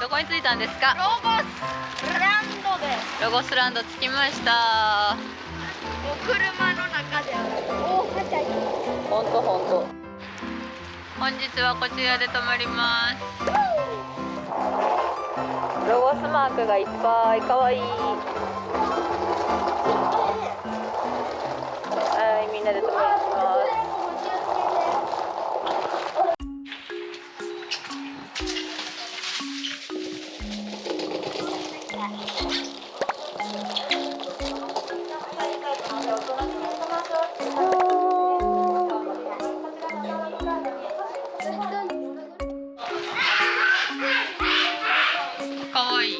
どこに着いたんですかロゴスランドでロゴスランド着きましたお車の中で大はしゃぎほんとほんと本日はこちらで泊まりますロゴスマークがいっぱいかわいいみんなで泊まりますかわいい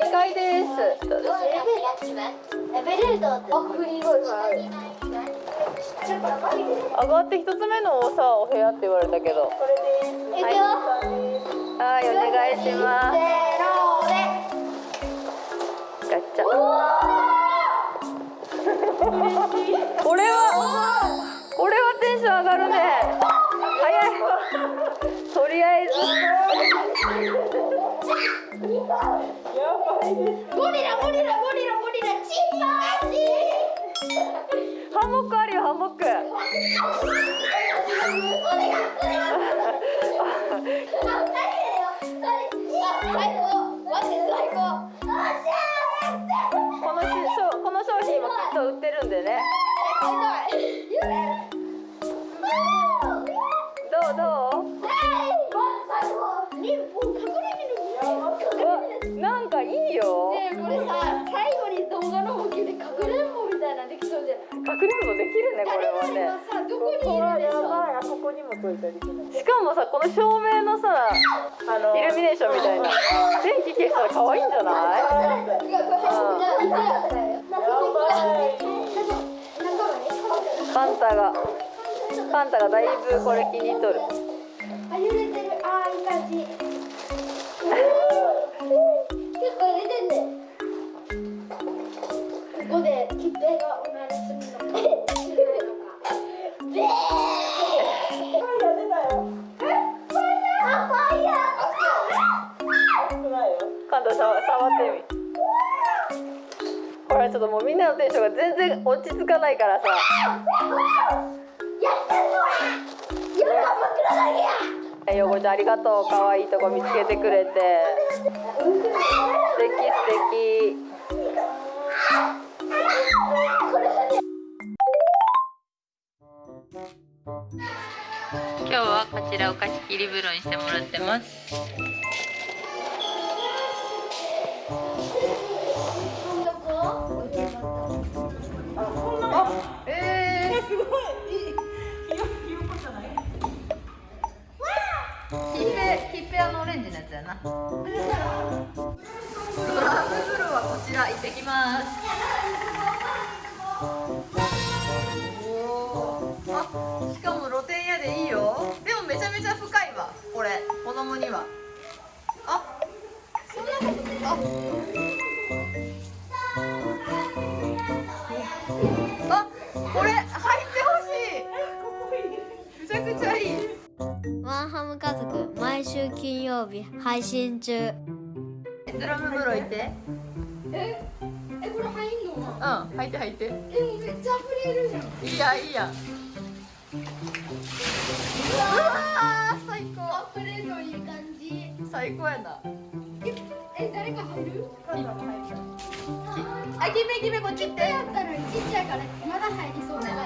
2階です。エベレータってあフリーゴルフある上がって一つ目のさお部屋って言われたけどいくよはいはいお願いします。ガチャこれはこれはテンション上がるね早いとりあえずハンモックあるよハンモックこのそうじゃないかくれんぼできるねこれはね。今さどこにいるでしょあそこにもついたりしかもさこの照明のさあのイルミネーションみたいな。電気消したら可愛いんじゃない？パンタがパンタがだいぶこれ気に入っとるあ揺れてるあーいい感じってみほらちょっともうみんなのテンションが全然落ち着かないからさ。やったぞやった枕だけやよこちゃんありがとう。可愛いとこ見つけてくれて。素敵素敵。今日はこちらお貸し切り風呂にしてもらってます。あえー、すごいいいひよひよこじゃないヒッペヒッペあのオレンジのやつやなドラム風呂はこちら行ってきますおあしかも露天屋でいいよでもめちゃめちゃ深いわこれ子供にはあそんなことああ日配信中ドラム風呂行ってええこれ入んのなうん入って入ってえもうめっちゃ溢れるじゃんいいやいいやうわー最高溢れるのいい感じ最高やなええ誰か入るあ決め決めこっち行ってやったのにちっちゃいからまだ入りそうなや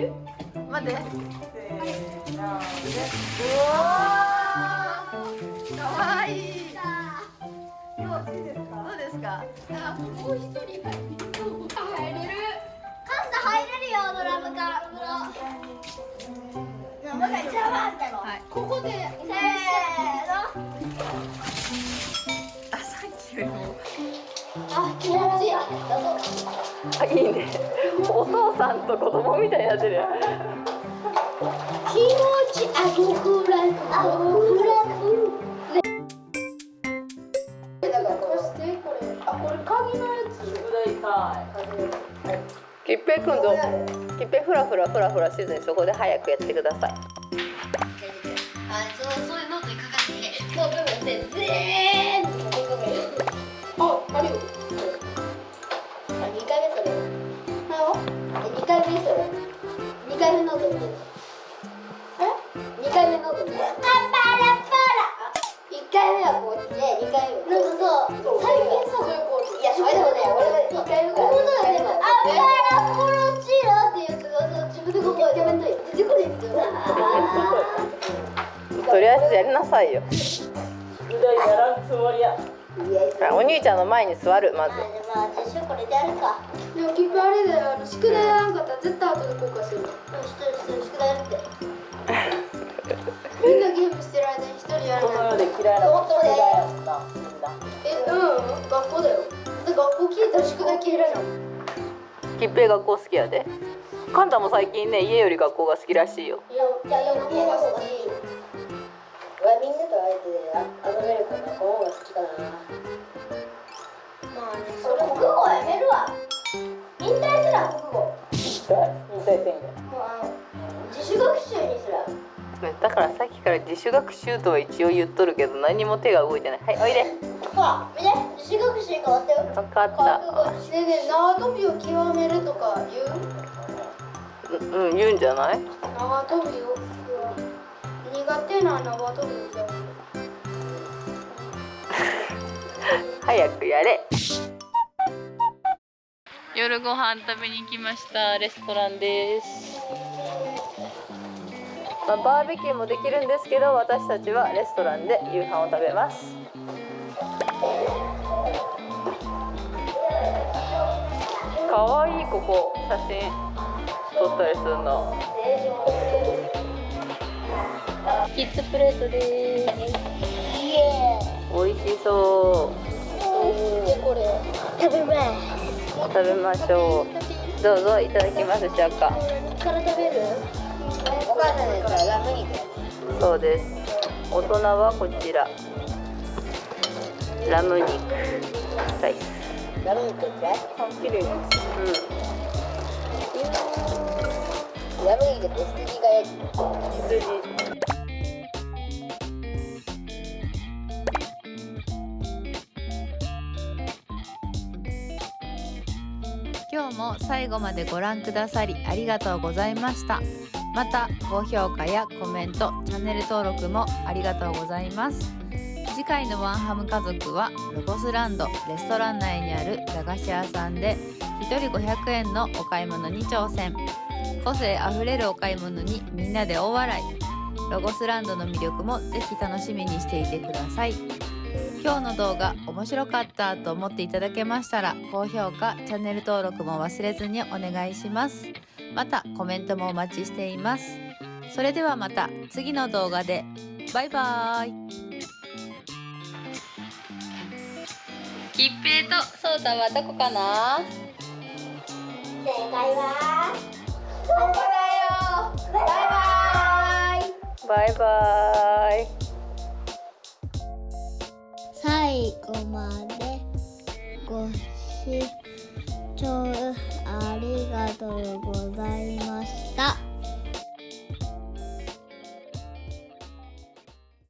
る待って。せーの。でかわいい。どうですか？あ、もう一人入れる入れる。カンタ入れるよドラムから。ドラムっ、い、ここで。せーのあ、さっきよりも。あ、気持ちいい。あ、いいね。お父さんと子供みたいになってる。よ気持ちあごくらあごくらそしてこれあこれ鍵のやつ宿題かきっぺいくんどきっぺいフラフラフラフラせずにそこで早くやってくださいあそうそういうノートに書かれてもう部分で全っちで二回目なんかさ最近さいやそれでもね俺が一回あパラコロチラってやつがさ自分でここやめんとい出てこないんですよとりあえずやりなさいよ。宿題やらんつもりやいやお兄ちゃんの前に座るまず。まあこれでやるかでもきっぱあれだよ。宿題やらんかったら絶対後で後悔する。うん一人一人宿題やるってみん。なゲームしてる間に一人やこらないの世で嫌いな宿題やったみん。なえうん。学校だよだ学校聞いたら宿題消えるじゃん。きっぺい学校好きやでカンタも最近ね家より学校が好きらしいよいやいやいや学校が好き俺みん。なとあえて遊べるから学校が好きかなまあねそれ国語やめるわ引退すら国語引退宣言もうあの自主学習ねだからさっきから自主学習とは一応言っとるけど何も手が動いてない。はいおいで。ほら見て。自主学習に変わったよ。分かった。ねえねえ縄跳びを極めるとか言う？うんうん言うんじゃない？縄跳びを。苦手な縄跳びを。極める早くやれ。夜ご飯食べに来ました。レストランです、まあ、バーベキューもできるんですけど私たちはレストランで夕飯を食べます。かわいいここ写真撮ったりするの。キッズプレートです。美味しそーイ。でこれ食べまう食べましょう。どうぞいただきますしょうか。すから食べる？お母さんのやつはラム肉。そうです。大人はこちらラム肉。ライスラム肉。ってあ綺麗ですうんラム肉。って羊がやつうん羊今日も最後までご覧くださりありがとうございましたまた高評価やコメントチャンネル登録もありがとうございます。次回のワンハム家族はロゴスランドレストラン内にある駄菓子屋さんで1人500円のお買い物に挑戦。個性あふれるお買い物にみんなで大笑い。ロゴスランドの魅力もぜひ楽しみにしていてください。今日の動画面白かったと思っていただけましたら高評価チャンネル登録も忘れずにお願いします。またコメントもお待ちしています。それではまた次の動画で。バイバーイ。きっぺいとそうたはどこかな？正解はここだよ。バイバイ。バイバイ。最後までご視聴がとうございます。